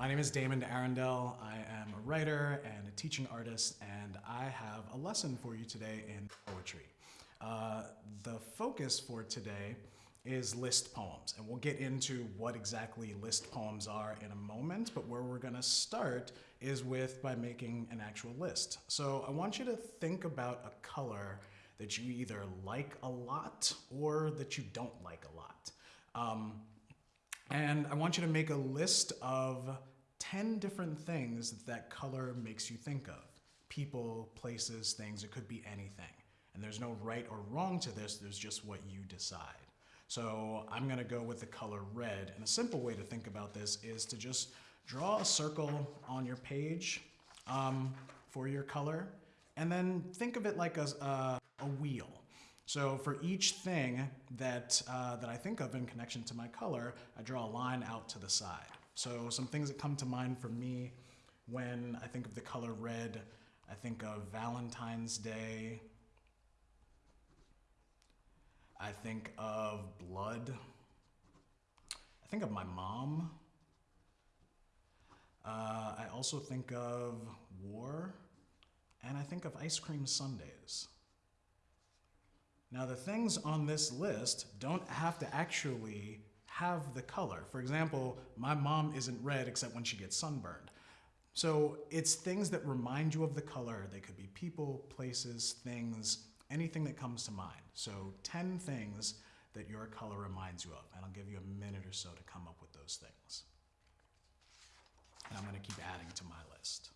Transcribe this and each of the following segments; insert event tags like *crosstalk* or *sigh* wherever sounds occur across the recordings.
My name is Damon Arundel. I am a writer and a teaching artist, and I have a lesson for you today in poetry. Uh, the focus for today is list poems, and we'll get into what exactly list poems are in a moment, but where we're gonna start is with by making an actual list. So I want you to think about a color that you either like a lot or that you don't like a lot. Um, and I want you to make a list of 10 different things that, color makes you think of. People, places, things, it could be anything. And there's no right or wrong to this, there's just what you decide. So I'm gonna go with the color red. And a simple way to think about this is to just draw a circle on your page um, for your color, and then think of it like a, a wheel. So for each thing that, uh, that I think of in connection to my color, I draw a line out to the side. So some things that come to mind for me when I think of the color red, I think of Valentine's Day. I think of blood. I think of my mom. Uh, I also think of war, and I think of ice cream sundaes. Now the things on this list don't have to actually have the color. For example, my mom isn't red except when she gets sunburned. So it's things that remind you of the color. They could be people, places, things, anything that comes to mind. So 10 things that your color reminds you of. And I'll give you a minute or so to come up with those things. And I'm gonna keep adding to my list.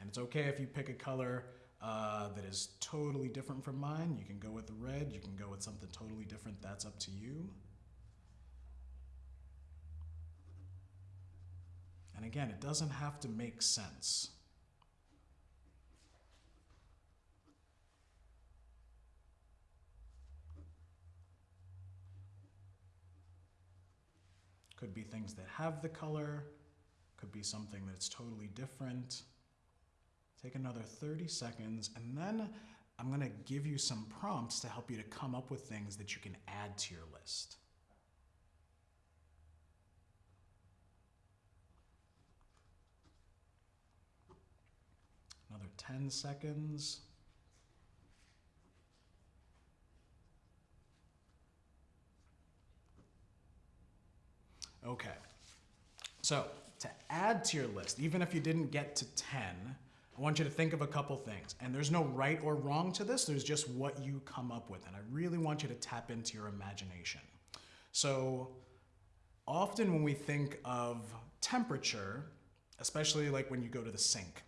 And it's okay if you pick a color uh, that is totally different from mine. You can go with the red, you can go with something totally different, that's up to you. And again, it doesn't have to make sense. Could be things that have the color, could be something that's totally different. Take another 30 seconds, and then I'm gonna give you some prompts to help you to come up with things that you can add to your list. Another 10 seconds. Okay, so to add to your list, even if you didn't get to 10, I want you to think of a couple things. And there's no right or wrong to this, there's just what you come up with. And I really want you to tap into your imagination. So often when we think of temperature, especially like when you go to the sink,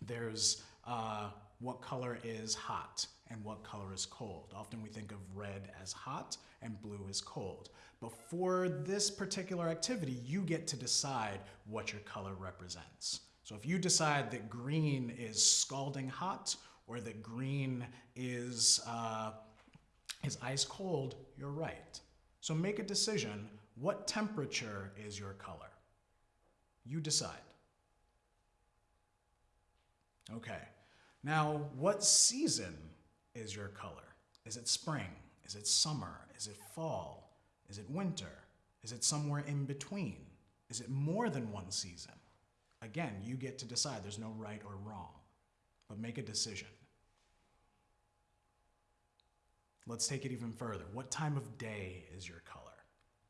there's uh, what color is hot and what color is cold. Often we think of red as hot and blue as cold. But for this particular activity, you get to decide what your color represents. So if you decide that green is scalding hot or that green is, uh, is ice cold, you're right. So make a decision. What temperature is your color? You decide. Okay. Now, what season is your color? Is it spring? Is it summer? Is it fall? Is it winter? Is it somewhere in between? Is it more than one season? Again, you get to decide. There's no right or wrong, but make a decision. Let's take it even further. What time of day is your color?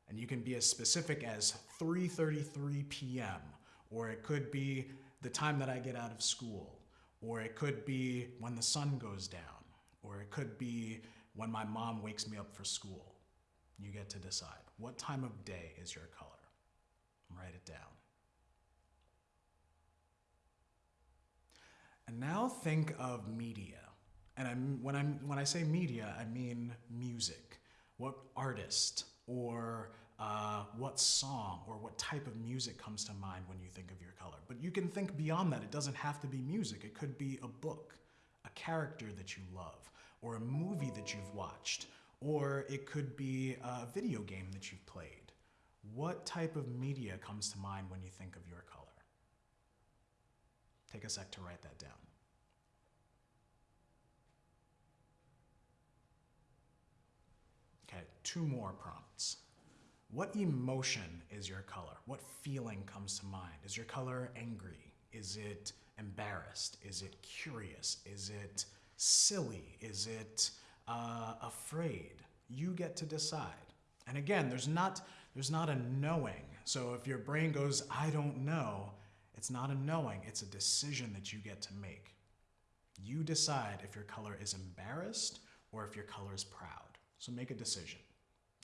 And you can be as specific as 3.33 p.m., or it could be the time that I get out of school, or it could be when the sun goes down, or it could be when my mom wakes me up for school. You get to decide. What time of day is your color? Write it down. And now think of media. And I'm, when, I'm, when I say media, I mean music. What artist or uh, what song or what type of music comes to mind when you think of your color. But you can think beyond that. It doesn't have to be music. It could be a book, a character that you love, or a movie that you've watched, or it could be a video game that you've played. What type of media comes to mind when you think of your color? Take a sec to write that down. Okay, two more prompts. what emotion is your color? What feeling comes to mind? Is your color angry? Is it embarrassed? Is it curious? Is it silly? Is it uh, afraid? You get to decide. And again, there's not there's not a knowing. So if your brain goes, I don't know, it's not a knowing, it's a decision that you get to make. You decide if your color is embarrassed or if your color is proud. So make a decision.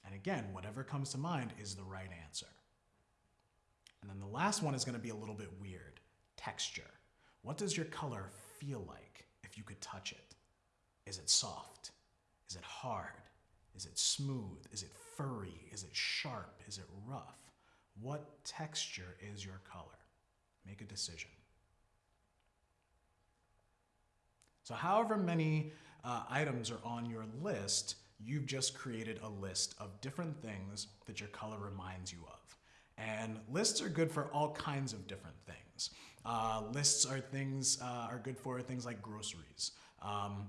And again, whatever comes to mind is the right answer. And then the last one is going to be a little bit weird texture. What does your color feel like if you could touch it? Is it soft? Is it hard? Is it smooth? Is it furry? Is it sharp? Is it rough? What texture is your color? Make a decision. So, however many uh, items are on your list, you've just created a list of different things that your color reminds you of. And lists are good for all kinds of different things. Uh, lists are things uh, are good for things like groceries. Um,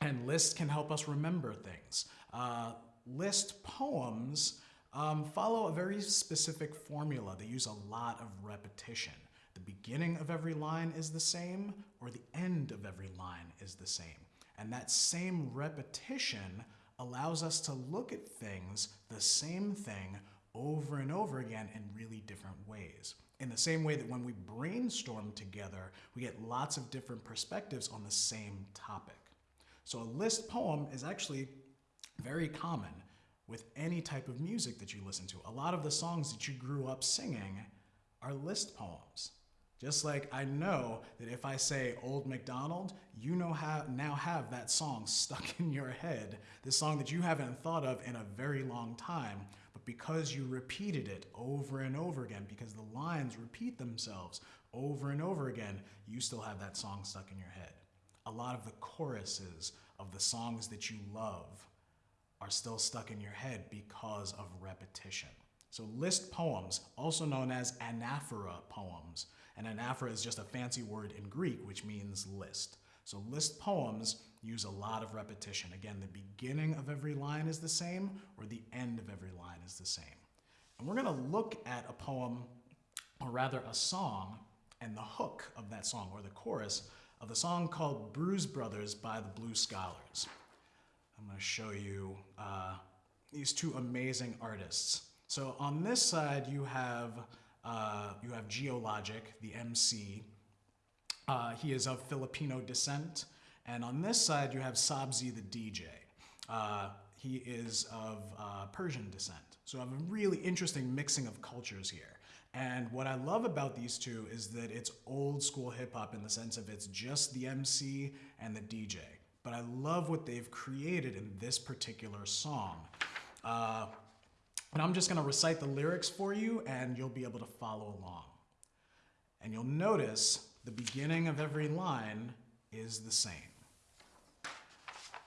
and lists can help us remember things. Uh, list poems um, follow a very specific formula. They use a lot of repetition. The beginning of every line is the same, or the end of every line is the same. And that same repetition allows us to look at things, the same thing, over and over again in really different ways. In the same way that when we brainstorm together, we get lots of different perspectives on the same topic. So a list poem is actually very common with any type of music that you listen to. A lot of the songs that you grew up singing are list poems. Just like I know that if I say Old MacDonald, you know how now have that song stuck *laughs* in your head, this song that you haven't thought of in a very long time, but because you repeated it over and over again, because the lines repeat themselves over and over again, you still have that song stuck in your head. A lot of the choruses of the songs that you love are still stuck in your head because of repetition. So list poems, also known as anaphora poems, and anaphora is just a fancy word in Greek which means list. So list poems use a lot of repetition. Again, the beginning of every line is the same or the end of every line is the same. And we're gonna look at a poem, or rather a song, and the hook of that song, or the chorus of the song called Bruise Brothers by the Blue Scholars. I'm gonna show you uh, these two amazing artists. So on this side, you have uh, you have Geologic, the MC. Uh, he is of Filipino descent. And on this side, you have Sabzi, the DJ. Uh, he is of uh, Persian descent. So I have a really interesting mixing of cultures here. And what I love about these two is that it's old school hip hop in the sense of it's just the MC and the DJ. But I love what they've created in this particular song. And I'm just going to recite the lyrics for you, and you'll be able to follow along. And you'll notice the beginning of every line is the same.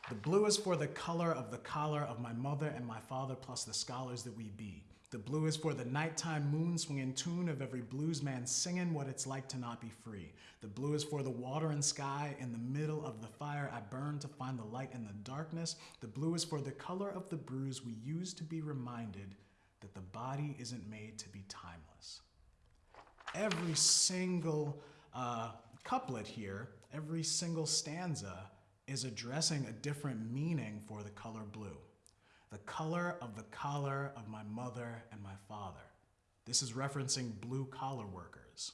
The blue is for the color of the collar of my mother and my father, plus the scholars that we be. The blue is for the nighttime moon swinging tune of every blues man singing what it's like to not be free. The blue is for the water and sky in the middle of the fire I burn to find the light in the darkness. The blue is for the color of the bruise we use to be reminded that the body isn't made to be timeless. Every single uh, couplet here, every single stanza is addressing a different meaning for the color blue the color of the collar of my mother and my father. This is referencing blue collar workers.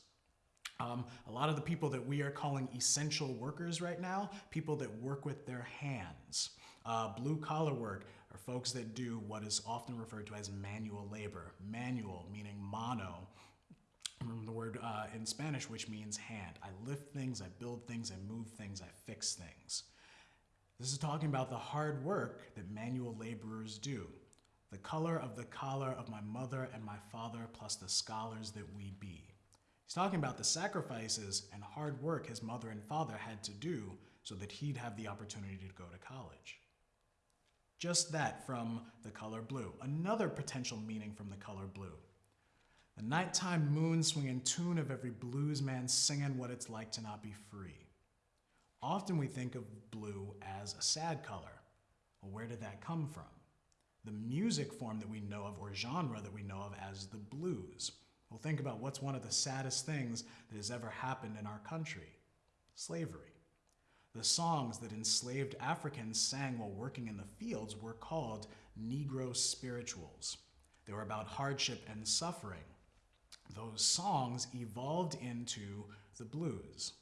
Um, a lot of the people that we are calling essential workers right now, people that work with their hands. Uh, blue collar work are folks that do what is often referred to as manual labor. Manual meaning mono, from the word uh, in Spanish, which means hand. I lift things, I build things, I move things, I fix things. This is talking about the hard work that manual laborers do. The color of the collar of my mother and my father, plus the scholars that we be. He's talking about the sacrifices and hard work his mother and father had to do so that he'd have the opportunity to go to college. Just that from the color blue. Another potential meaning from the color blue. The nighttime moon swinging tune of every blues man singing what it's like to not be free. Often we think of blue as a sad color. Well, where did that come from? the music form that we know of or genre that we know of as the blues. Well, think about what's one of the saddest things that has ever happened in our country slavery. The songs that enslaved Africans sang while working in the fields were called Negro spirituals. They were about hardship and suffering. Those songs evolved into the blues,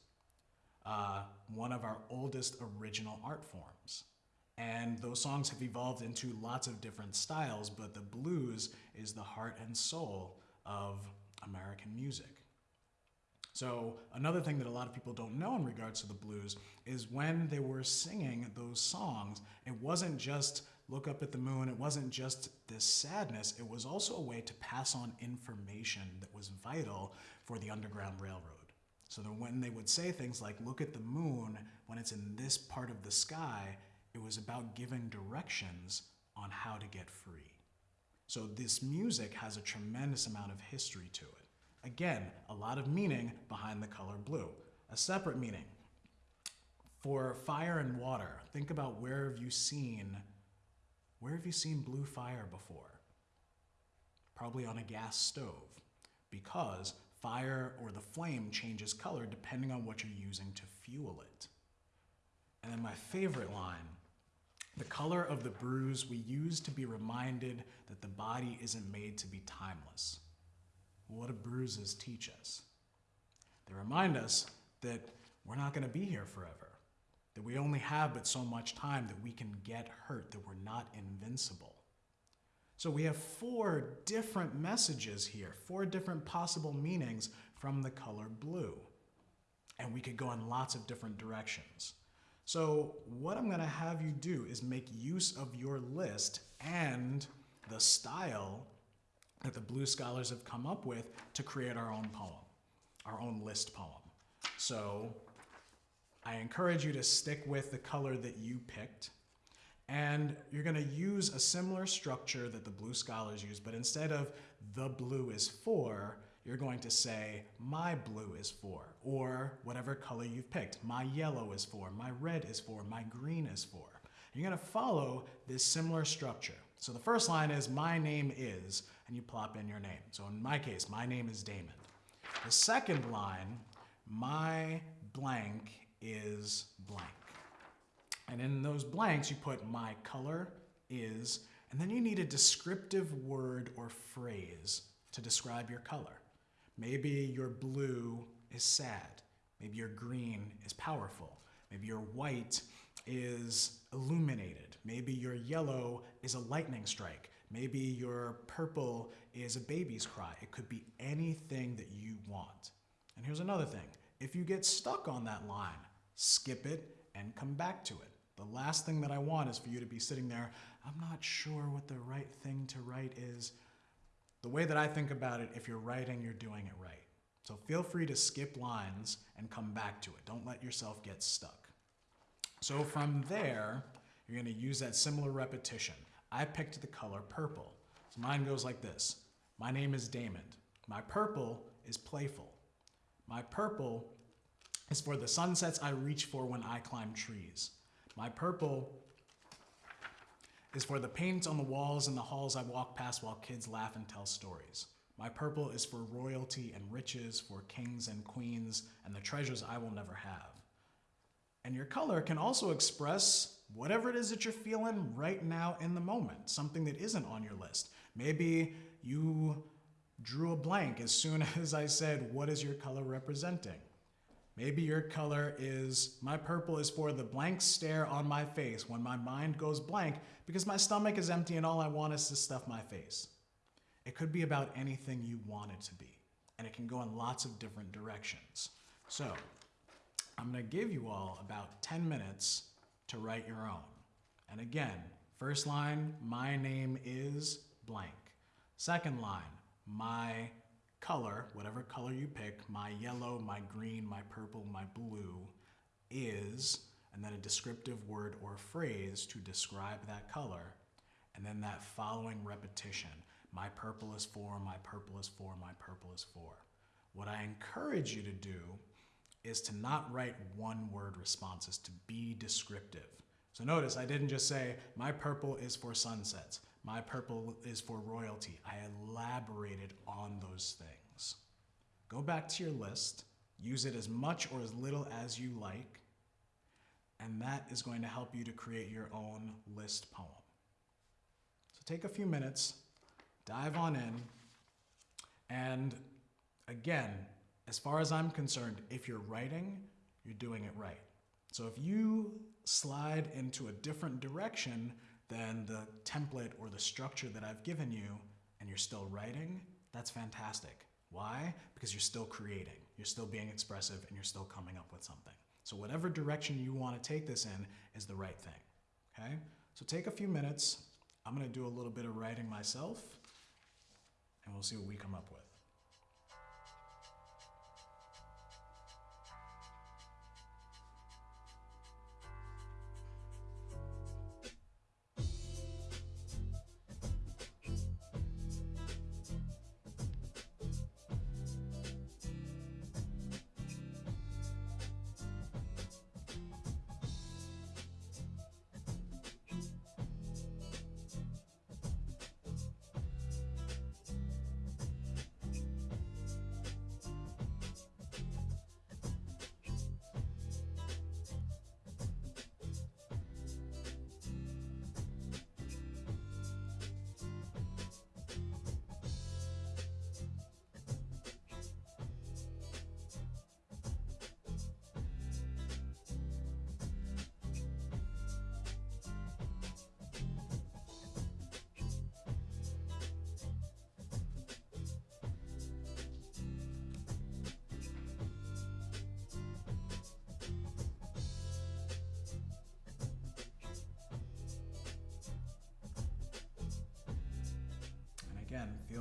uh, one of our oldest original art forms. And those songs have evolved into lots of different styles, but the blues is the heart and soul of American music. So, another thing that a lot of people don't know in regards to the blues is when they were singing those songs, it wasn't just look up at the moon, it wasn't just this sadness, it was also a way to pass on information that was vital for the Underground Railroad. So that when they would say things like, look at the moon when it's in this part of the sky, it was about giving directions on how to get free. So this music has a tremendous amount of history to it. Again, a lot of meaning behind the color blue. A separate meaning. For fire and water, think about where have you seen where have you seen blue fire before? Probably on a gas stove, because fire or the flame changes color depending on what you're using to fuel it. And then my favorite line the color of the bruise we use to be reminded that the body isn't made to be timeless. What do bruises teach us? They remind us that we're not going to be here forever, that we only have but so much time that we can get hurt, that we're not invincible. So we have four different messages here, four different possible meanings from the color blue. And we could go in lots of different directions. So what I'm going to have you do is make use of your list and the style that the Blue Scholars have come up with to create our own poem, our own list poem. So I encourage you to stick with the color that you picked. And you're going to use a similar structure that the Blue Scholars use, but instead of the blue is for, you're going to say, my blue is for, or whatever color you've picked. My yellow is for, my red is for, my green is for. You're gonna follow this similar structure. So the first line is, my name is, and you plop in your name. So in my case, my name is Damon. The second line, my blank is blank. And in those blanks, you put my color is, and then you need a descriptive word or phrase to describe your color. Maybe your blue is sad. Maybe your green is powerful. Maybe your white is illuminated. Maybe your yellow is a lightning strike. Maybe your purple is a baby's cry. It could be anything that you want. And here's another thing. If you get stuck on that line, skip it and come back to it. The last thing that I want is for you to be sitting there, I'm not sure what the right thing to write is. The way that I think about it, if you're writing, you're doing it right. So feel free to skip lines and come back to it. Don't let yourself get stuck. So from there, you're going to use that similar repetition. I picked the color purple. So mine goes like this. My name is Damon. My purple is playful. My purple is for the sunsets I reach for when I climb trees. My purple is for the paint on the walls in the halls I walk past while kids laugh and tell stories. My purple is for royalty and riches, for kings and queens, and the treasures I will never have. And your color can also express whatever it is that you're feeling right now in the moment, something that isn't on your list. Maybe you drew a blank as soon *laughs* as I said, What is your color representing? Maybe your color is, my purple is for the blank stare on my face when my mind goes blank because my stomach is empty and all I want is to stuff my face. It could be about anything you want it to be, and it can go in lots of different directions. So, I'm gonna give you all about 10 minutes to write your own. And again, first line, my name is blank. Second line, my color, whatever color you pick, my yellow, my green, my purple, my blue, is, and then a descriptive word or phrase to describe that color, and then that following repetition. My purple is for, my purple is for, my purple is for. What I encourage you to do is to not write one word responses, to be descriptive. So notice I didn't just say, my purple is for sunsets. My purple is for royalty. I elaborated on those things. Go back to your list, use it as much or as little as you like, and that is going to help you to create your own list poem. So take a few minutes, dive on in, and again, as far as I'm concerned, if you're writing, you're doing it right. So if you slide into a different direction than the template or the structure that I've given you and you're still writing, that's fantastic. Why? Because you're still creating, you're still being expressive, and you're still coming up with something. So whatever direction you want to take this in is the right thing. Okay? So take a few minutes. I'm going to do a little bit of writing myself, and we'll see what we come up with.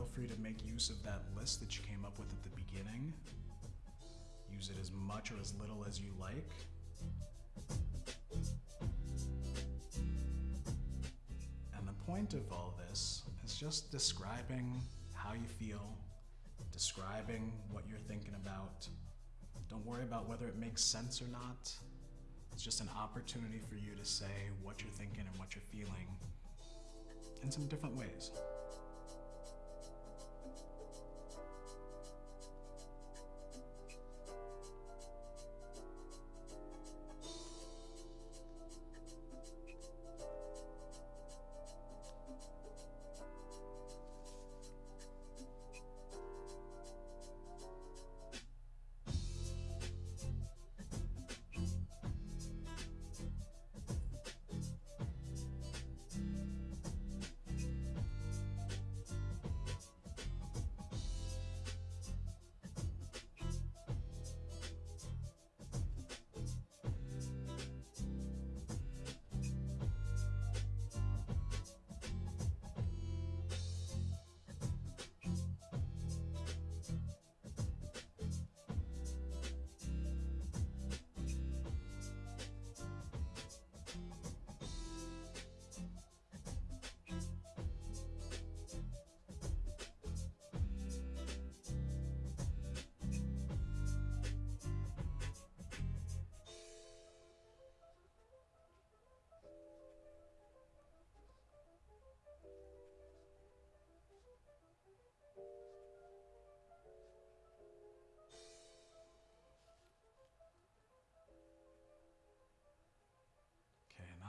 Feel free to make use of that list that you came up with at the beginning. Use it as much or as little as you like. And the point of all this is just describing how you feel, describing what you're thinking about. Don't worry about whether it makes sense or not. It's just an opportunity for you to say what you're thinking and what you're feeling in some different ways.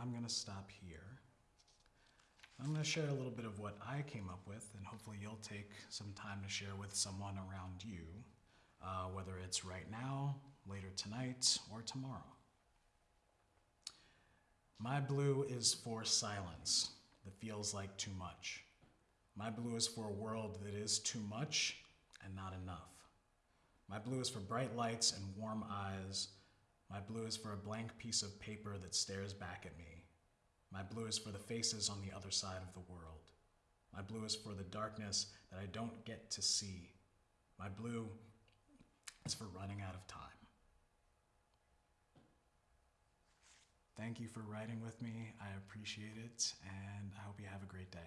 I'm going to stop here. I'm going to share a little bit of what I came up with, and hopefully you'll take some time to share with someone around you, uh, whether it's right now, later tonight, or tomorrow. My blue is for silence that feels like too much. My blue is for a world that is too much and not enough. My blue is for bright lights and warm eyes. My blue is for a blank piece of paper that stares back at me. My blue is for the faces on the other side of the world. My blue is for the darkness that I don't get to see. My blue is for running out of time. Thank you for writing with me. I appreciate it, and I hope you have a great day.